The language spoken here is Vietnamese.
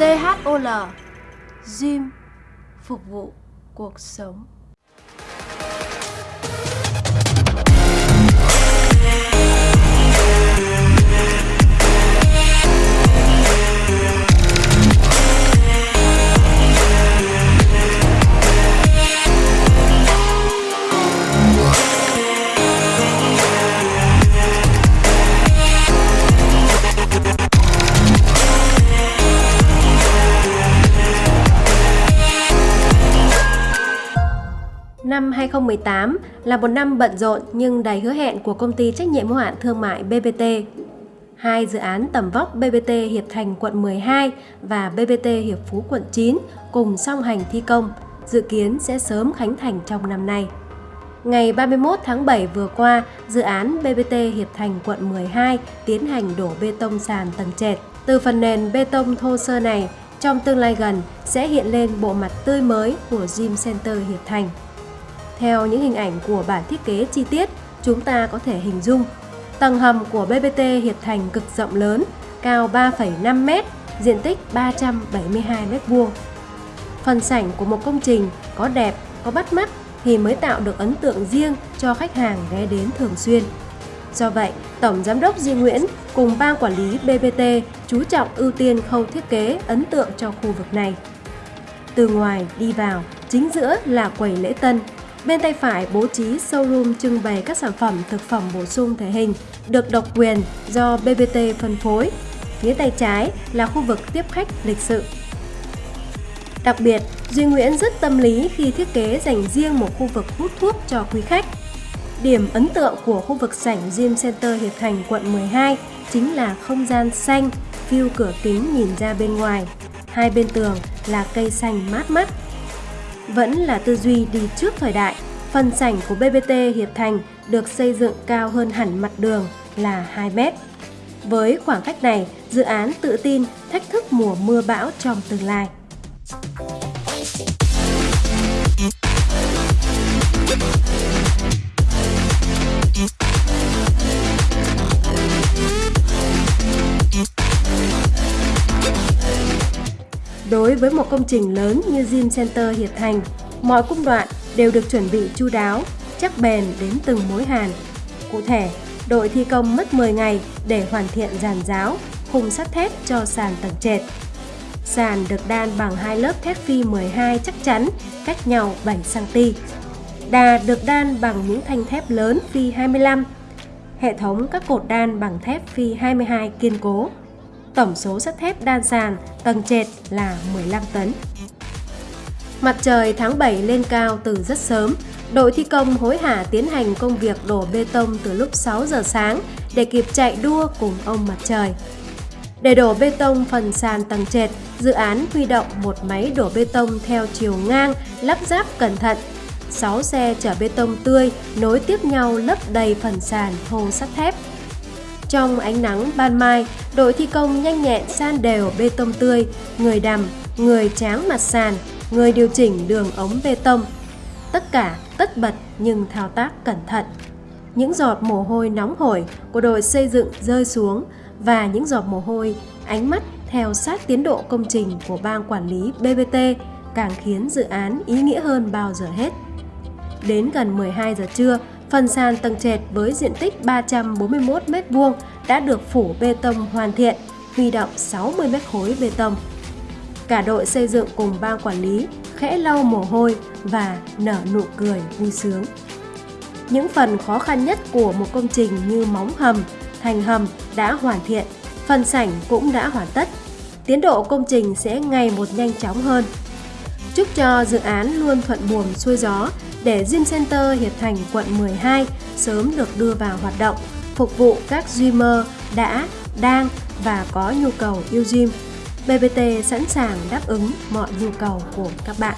THOL Gym phục vụ cuộc sống. Năm 2018 là một năm bận rộn nhưng đầy hứa hẹn của công ty trách nhiệm hữu hạn thương mại BBT. Hai dự án tầm vóc BBT Hiệp Thành quận 12 và BBT Hiệp Phú quận 9 cùng song hành thi công, dự kiến sẽ sớm khánh thành trong năm nay. Ngày 31 tháng 7 vừa qua, dự án BBT Hiệp Thành quận 12 tiến hành đổ bê tông sàn tầng trệt. Từ phần nền bê tông thô sơ này, trong tương lai gần sẽ hiện lên bộ mặt tươi mới của Gym Center Hiệp Thành. Theo những hình ảnh của bản thiết kế chi tiết, chúng ta có thể hình dung tầng hầm của BBT Hiệp Thành cực rộng lớn, cao 3,5 m, diện tích 372 m2. Phần sảnh của một công trình có đẹp, có bắt mắt thì mới tạo được ấn tượng riêng cho khách hàng ghé đến thường xuyên. Do vậy, Tổng Giám đốc Duy Nguyễn cùng ban quản lý BBT chú trọng ưu tiên khâu thiết kế ấn tượng cho khu vực này. Từ ngoài đi vào, chính giữa là quầy lễ tân Bên tay phải bố trí showroom trưng bày các sản phẩm thực phẩm bổ sung thể hình được độc quyền do BBT phân phối. Phía tay trái là khu vực tiếp khách lịch sự. Đặc biệt, Duy Nguyễn rất tâm lý khi thiết kế dành riêng một khu vực hút thuốc cho quý khách. Điểm ấn tượng của khu vực sảnh Gym Center Hiệp Thành quận 12 chính là không gian xanh, view cửa kính nhìn ra bên ngoài. Hai bên tường là cây xanh mát mắt vẫn là tư duy đi trước thời đại. Phần sảnh của BBT Hiệp Thành được xây dựng cao hơn hẳn mặt đường là 2 mét. Với khoảng cách này, dự án tự tin thách thức mùa mưa bão trong tương lai. Đối với một công trình lớn như Gym Center Hiệp Thành, mọi cung đoạn đều được chuẩn bị chu đáo, chắc bền đến từng mối hàn. Cụ thể, đội thi công mất 10 ngày để hoàn thiện giàn giáo, khung sắt thép cho sàn tầng trệt. Sàn được đan bằng hai lớp thép phi 12 chắc chắn, cách nhau 7cm. Đà được đan bằng những thanh thép lớn phi 25. Hệ thống các cột đan bằng thép phi 22 kiên cố tổng số sắt thép đan sàn tầng trệt là 15 tấn. Mặt trời tháng 7 lên cao từ rất sớm, đội thi công hối hả tiến hành công việc đổ bê tông từ lúc 6 giờ sáng để kịp chạy đua cùng ông mặt trời. Để đổ bê tông phần sàn tầng trệt, dự án huy động một máy đổ bê tông theo chiều ngang lắp ráp cẩn thận. 6 xe chở bê tông tươi nối tiếp nhau lấp đầy phần sàn thô sắt thép. Trong ánh nắng ban mai, đội thi công nhanh nhẹn san đều bê tông tươi, người đầm, người tráng mặt sàn, người điều chỉnh đường ống bê tông. Tất cả tất bật nhưng thao tác cẩn thận. Những giọt mồ hôi nóng hổi của đội xây dựng rơi xuống và những giọt mồ hôi, ánh mắt theo sát tiến độ công trình của ban quản lý BBT càng khiến dự án ý nghĩa hơn bao giờ hết. Đến gần 12 giờ trưa, Phần sàn tầng trệt với diện tích 341 m2 đã được phủ bê tông hoàn thiện, huy động 60 m khối bê tông. Cả đội xây dựng cùng ban quản lý khẽ lau mồ hôi và nở nụ cười vui sướng. Những phần khó khăn nhất của một công trình như móng hầm, thành hầm đã hoàn thiện, phần sảnh cũng đã hoàn tất. Tiến độ công trình sẽ ngày một nhanh chóng hơn chúc cho dự án luôn thuận buồm xuôi gió để dream Center Hiệp Thành quận 12 sớm được đưa vào hoạt động, phục vụ các dreamer đã, đang và có nhu cầu yêu gym. BBT sẵn sàng đáp ứng mọi nhu cầu của các bạn.